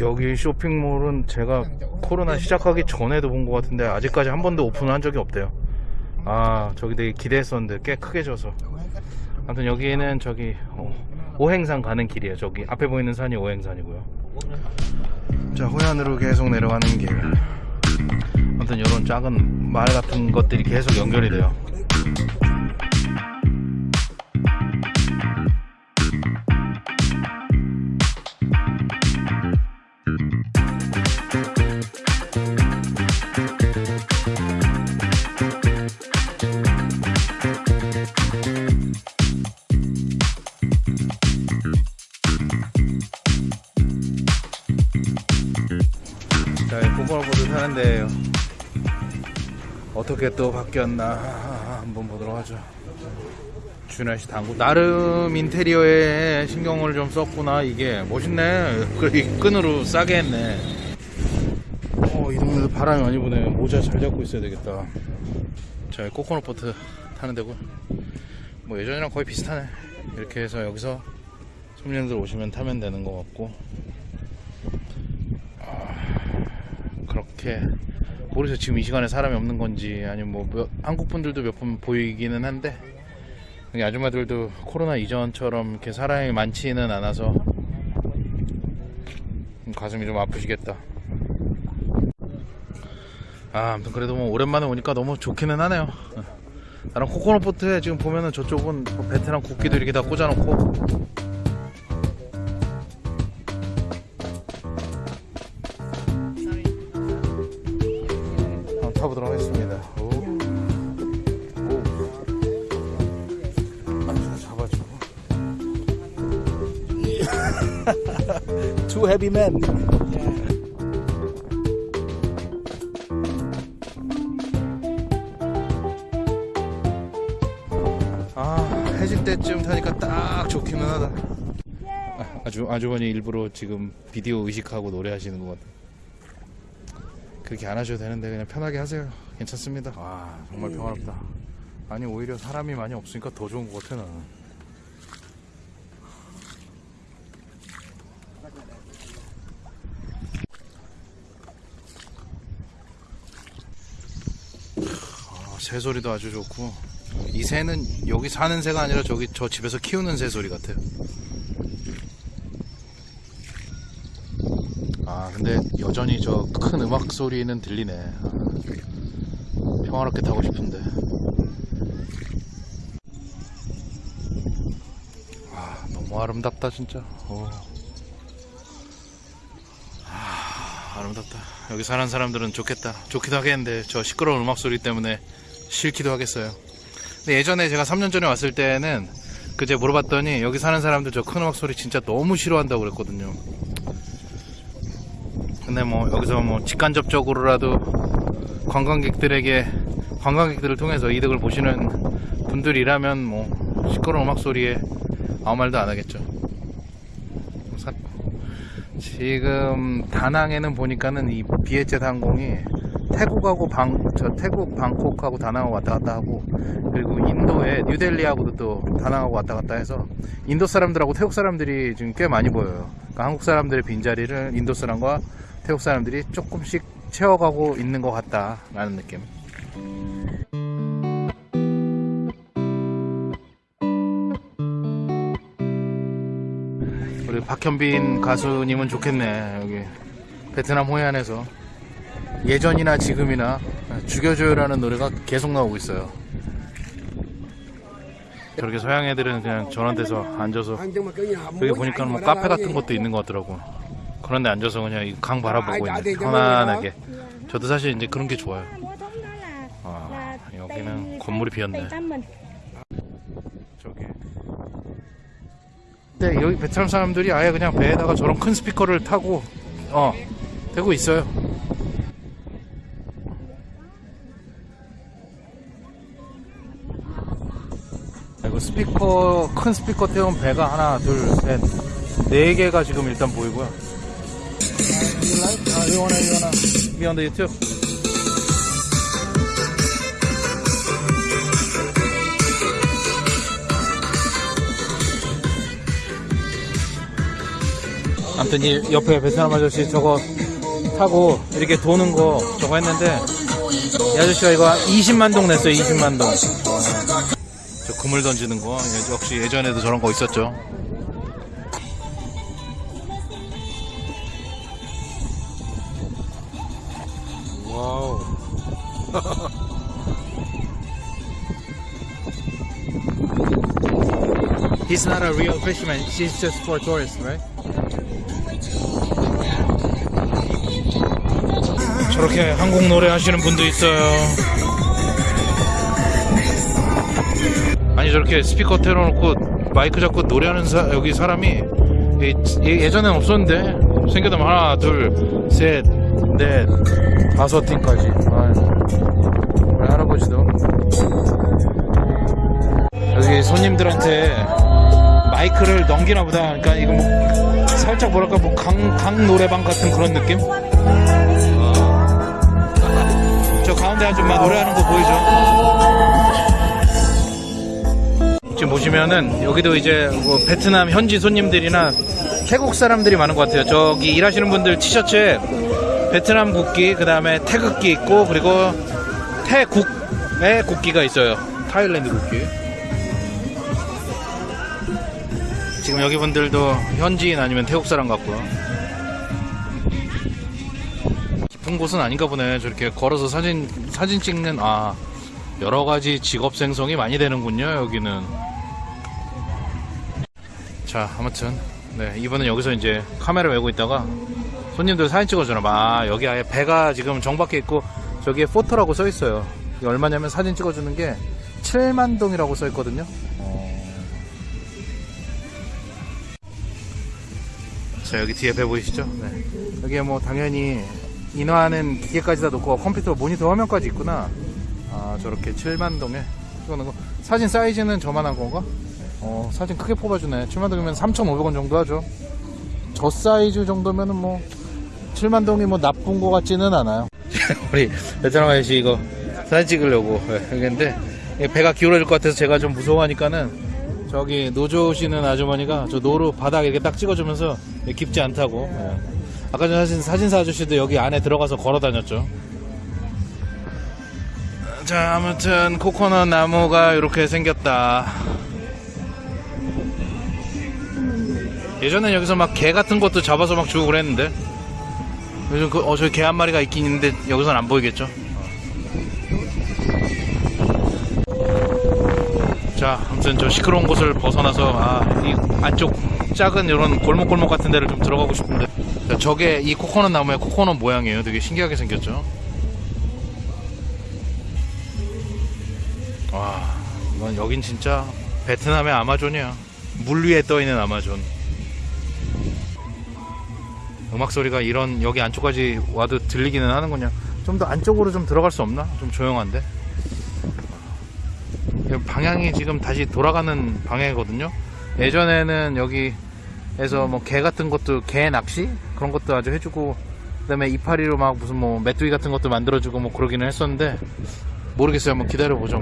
여기 쇼핑몰은 제가 코로나 시작하기 전에도 본 것 같은데 아직까지 한 번도 오픈을 한 적이 없대요. 아 저기 되게 기대했었는데 꽤 크게 져서. 아무튼 여기는 저기 어, 오행산 가는 길이에요. 저기 앞에 보이는 산이 오행산이고요. 자 호ян으로 계속 내려가는 길. 아무튼 이런 작은 마을 같은 것들이 계속 연결이 돼요. 자, 코코넛보드 타는데요. 어떻게 또 바뀌었나 한번 보도록 하죠. 씨 당구 나름 인테리어에 신경을 좀 썼구나 이게 멋있네. 그래 이 끈으로 싸게 했네. 어, 이 동네도 바람이 많이 부네. 모자 잘 잡고 있어야 되겠다. 자, 코코넛 보트 타는 데고. 뭐 예전이랑 거의 비슷하네. 이렇게 해서 여기서 손님들 오시면 타면 되는 것 같고. 그렇게 모르겠어요 지금 이 시간에 사람이 없는 건지 아니면 뭐 몇- 한국 분들도 몇 분 보이기는 한데 아줌마들도 코로나 이전처럼 이렇게 사람이 많지는 않아서 가슴이 좀 아프시겠다. 아 아무튼 그래도 뭐 오랜만에 오니까 너무 좋기는 하네요. 나랑 코코넛 보트에 지금 보면은 저쪽은 뭐 베트남 국기도 이렇게 다 꽂아놓고 Two heavy men. 아, 해질 때쯤 타니까 딱 좋기는 하다. 아, 아주, 아주머니 일부러 지금 비디오 의식하고 노래하시는 것 같아요. 그렇게 안 하셔도 되는데 그냥 편하게 하세요. 괜찮습니다. 아 정말 평화롭다. 아니 오히려 사람이 많이 없으니까 더 좋은 것 같아 나는. 아, 새 소리도 아주 좋고. 이 새는 여기 사는 새가 아니라 저기 저 집에서 키우는 새 소리 같아요. 아 근데 여전히 저 큰 음악 소리는 들리네. 아, 평화롭게 타고 싶은데. 아 너무 아름답다 진짜. 어. 아, 아름답다. 여기 사는 사람들은 좋겠다. 좋기도 하겠는데 저 시끄러운 음악 소리 때문에 싫기도 하겠어요 근데 예전에 제가 3년 전에 왔을 때는 그제 물어봤더니 여기 사는 사람들 저 큰 음악 소리 진짜 너무 싫어한다고 그랬거든요 근데 뭐 여기서 뭐 직간접적으로라도 관광객들에게 관광객들을 통해서 이득을 보시는 분들이라면 뭐 시끄러운 음악 소리에 아무 말도 안 하겠죠. 사- 지금 다낭에는 보니까는 이 비에젯 항공이 태국하고 방, 저 태국 방콕하고 다낭하고 왔다 갔다 하고 그리고 인도에 뉴델리하고도 또 다낭하고 왔다 갔다 해서 인도 사람들하고 태국 사람들이 지금 꽤 많이 보여요. 그러니까 한국 사람들의 빈자리를 인도 사람과 태국 사람들이 조금씩 채워가고 있는 것 같다 라는 느낌. 우리 박현빈 가수님은 좋겠네 여기 베트남 호이안에서 예전이나 지금이나 죽여줘요라는 노래가 계속 나오고 있어요. 저렇게 서양 애들은 그냥 저런 데서 앉아서 여기 보니까 뭐 카페 같은 것도 있는 것 같더라고. 그런데 앉아서 그냥 이 강 바라보고 있는 편안하게. 저도 사실 이제 그런 게 좋아요. 아, 여기는 건물이 비었네. 저기. 근데 여기 베트남 사람들이 아예 그냥 배에다가 저런 큰 스피커를 타고 어 대고 있어요. 스피커 큰 스피커 태운 배가 하나 둘셋네 개가 지금 일단 보이고요. be on the YouTube? 아무튼 이 옆에 베트남 아저씨 저거 타고 이렇게 도는 거 저거 했는데 이 아저씨가 이거 20만 동 냈어요 20만 동. 저 그물 던지는 거 예, 역시 예전에도 저런 거 있었죠. 와우. He's not a real fisherman. She's just for tourists, right? 저렇게 한국 노래 하시는 분도 있어요. 저렇게 스피커 틀어놓고 마이크 잡고 노래하는 사, 여기 사람이 예- 예- 예전엔 없었는데 생겨도 하나 둘셋넷 다섯 팀까지. 우리 할아버지도 여기 손님들한테 마이크를 넘기나 보다. 그러니까 이거 뭐 살짝 뭐랄까 뭐 강, 강 노래방 같은 그런 느낌? 저 가운데 아줌마 노래하는 거 보이죠? 지금 보시면은 여기도 이제 뭐 베트남 현지 손님들이나 태국 사람들이 많은 것 같아요. 저기 일하시는 분들 티셔츠에 베트남 국기, 그 다음에 태극기 있고 그리고 태국의 국기가 있어요. 타일랜드 국기. 지금 여기 분들도 현지인 아니면 태국 사람 같고요. 깊은 곳은 아닌가 보네. 저렇게 걸어서 사진 사진 찍는 아 여러 가지 직업 생성이 많이 되는군요. 여기는. 자, 아무튼 네 이번엔 여기서 이제 카메라 메고 있다가 손님들 사진 찍어주나 봐. 아, 여기 아예 배가 지금 정박해 있고 저기에 포토라고 써 있어요. 이게 얼마냐면 사진 찍어주는 게 7만 동이라고 써 있거든요. 자 여기 뒤에 배 보이시죠? 네. 여기에 뭐 당연히 인화하는 기계까지 다 놓고 컴퓨터 모니터 화면까지 있구나. 아 저렇게 7만 동에 찍어놓은 거. 사진 사이즈는 저만한 건가? 어 사진 크게 뽑아주네. 7만 동이면 3,500원 정도 하죠. 저 사이즈 정도면 은 뭐 7만 동이 뭐 나쁜 거 같지는 않아요. 우리 베트남 아저씨 이거 사진 찍으려고 여기인데 배가 기울어질 것 같아서 제가 좀 무서워하니까는 저기 노 저으시는 아주머니가 저 노로 바닥 이렇게 딱 찍어주면서 깊지 않다고. 예. 아까 전 사진 사진사 아저씨도 여기 안에 들어가서 걸어 다녔죠. 자, 아무튼 코코넛 나무가 이렇게 생겼다. 예전엔 여기서 막 개 같은 것도 잡아서 막 주고 그랬는데 요즘 그, 어, 저기 개 한 마리가 있긴 있는데 여기선 안 보이겠죠? 자, 아무튼 저 시끄러운 곳을 벗어나서 아, 이 안쪽 작은 이런 골목골목 같은 데를 좀 들어가고 싶은데 자, 저게 이 코코넛 나무의 코코넛 모양이에요. 되게 신기하게 생겼죠. 와, 이건 여긴 진짜 베트남의 아마존이야. 물 위에 떠 있는 아마존. 음악 소리가 이런 여기 안쪽까지 와도 들리기는 하는군요. 좀 더 안쪽으로 좀 들어갈 수 없나? 좀 조용한데. 방향이 지금 다시 돌아가는 방향이거든요. 예전에는 여기에서 뭐 개 같은 것도 개 낚시 그런 것도 아주 해주고 그 다음에 이파리로 막 무슨 뭐 메뚜기 같은 것도 만들어주고 뭐 그러기는 했었는데 모르겠어요. 한번 기다려 보죠.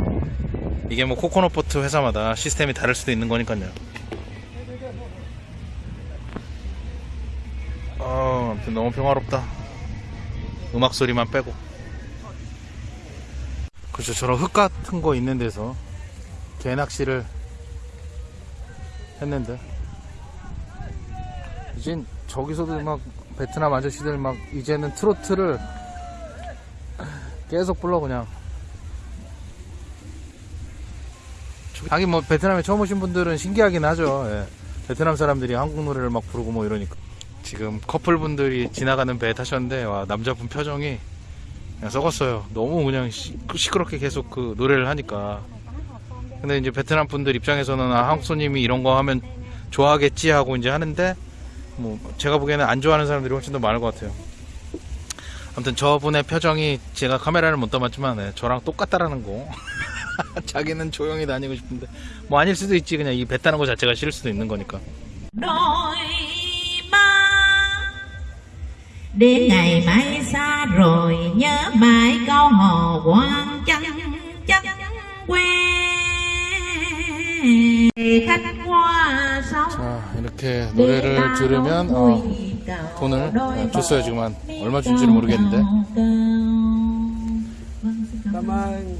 이게 뭐 코코넛 보트 회사마다 시스템이 다를 수도 있는 거니까요. 아, 아무튼 너무 평화롭다. 음악 소리만 빼고. 그렇죠. 저런 흙 같은 거 있는 데서 개 낚시를 했는데 이젠 저기서도 막 베트남 아저씨들 막 이제는 트로트를 계속 불러 그냥 하긴 뭐 베트남에 처음 오신 분들은 신기하긴 하죠 예. 베트남 사람들이 한국 노래를 막 부르고 뭐 이러니까 지금 커플분들이 지나가는 배에 타셨는데 와 남자분 표정이 그냥 썩었어요 너무 그냥 시, 시끄럽게 계속 그 노래를 하니까 근데 이제 베트남 분들 입장에서는 아, 한국 손님이 이런 거 하면 좋아하겠지 하고 이제 하는데 뭐 제가 보기에는 안 좋아하는 사람들이 훨씬 더 많을 것 같아요. 아무튼 저분의 표정이 제가 카메라를 못 담았지만 네, 저랑 똑같다라는 거. 자기는 조용히 다니고 싶은데 뭐 아닐 수도 있지 그냥 이배 타는 거 자체가 싫을 수도 있는 거니까. Đến ngày mai xa rồi nhớ mãi câu hò quan chân chất quê khách qua sông 자 이렇게 이렇게 노래를 들으면 어, 돈을 어, 줬어요 지금 한 얼마 준지는 모르겠는데 ơn.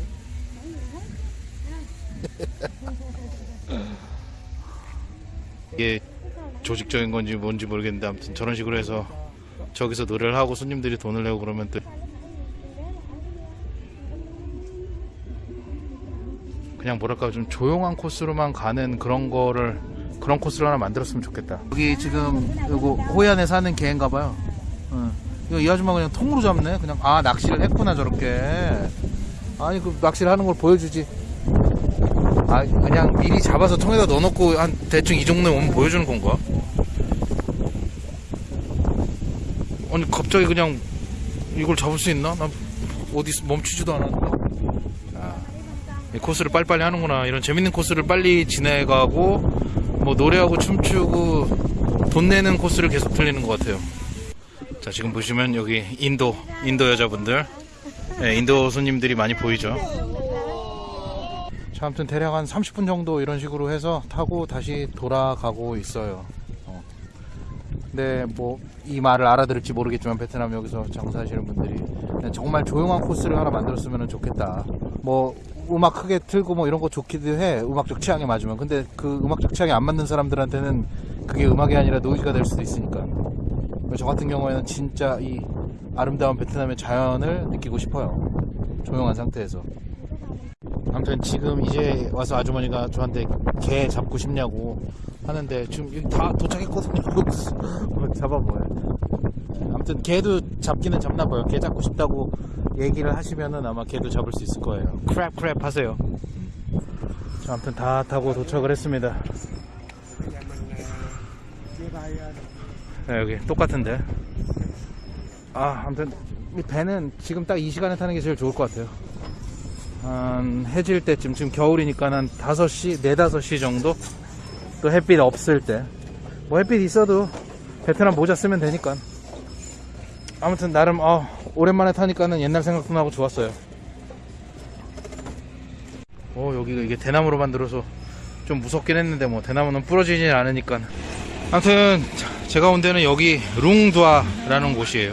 이게 조직적인 건지 뭔지 모르겠는데 아무튼 저런 식으로 해서 저기서 노래를 하고 손님들이 돈을 내고 그러면 또 그냥 뭐랄까 좀 조용한 코스로만 가는 그런 거를 그런 코스를 하나 만들었으면 좋겠다. 여기 지금 요거 호얀에 사는 개인가 봐요. 어. 이거 이 아줌마 그냥 통으로 잡네. 그냥 아 낚시를 했구나 저렇게. 아니 그 낚시를 하는 걸 보여주지. 아 그냥 미리 잡아서 통에다 넣어놓고 한 대충 이 정도에 오면 보여주는 건가? 아니 갑자기 그냥 이걸 잡을 수 있나? 난 어디 멈추지도 않았는데. 아, 이 코스를 빨리빨리 하는구나. 이런 재밌는 코스를 빨리 지나가고 뭐 노래하고 춤추고 돈 내는 코스를 계속 틀리는 것 같아요. 자 지금 보시면 여기 인도 인도 여자분들, 네, 인도 손님들이 많이 보이죠. 자, 아무튼 대략 한 30분 정도 이런 식으로 해서 타고 다시 돌아가고 있어요. 어. 근데 뭐 이 말을 알아들을지 모르겠지만 베트남 여기서 장사하시는 분들이 그냥 정말 조용한 코스를 하나 만들었으면 좋겠다. 뭐 음악 크게 틀고 뭐 이런 거 좋기도 해. 음악적 취향에 맞으면. 근데 그 음악적 취향에 안 맞는 사람들한테는 그게 음악이 아니라 노이즈가 될 수도 있으니까. 저 같은 경우에는 진짜 이 아름다운 베트남의 자연을 느끼고 싶어요. 조용한 상태에서. 아무튼 지금 이제 와서 아주머니가 저한테 개 잡고 싶냐고 하는데 지금 여기 다 도착했거든요. 뭐 잡아봐요. 아무튼 개도 잡기는 잡나 봐요. 개 잡고 싶다고 얘기를 하시면은 아마 개도 잡을 수 있을 거예요. 크랩 크랩 하세요. 자, 아무튼 다 타고 도착을 했습니다. 네, 여기 똑같은데. 아, 아무튼 이 배는 지금 딱 이 시간에 타는 게 제일 좋을 것 같아요. 한 해질 때쯤 지금 겨울이니까 한 5시, 4, 5시 정도? 또 햇빛 없을 때. 뭐 햇빛 있어도 베트남 모자 쓰면 되니까. 아무튼 나름 어, 오랜만에 타니까는 옛날 생각도 나고 좋았어요. 어 여기가 이게 대나무로 만들어서 좀 무섭긴 했는데 뭐 대나무는 부러지진 않으니까. 아무튼 제가 온 데는 여기 룽두아라는 곳이에요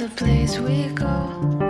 the place we go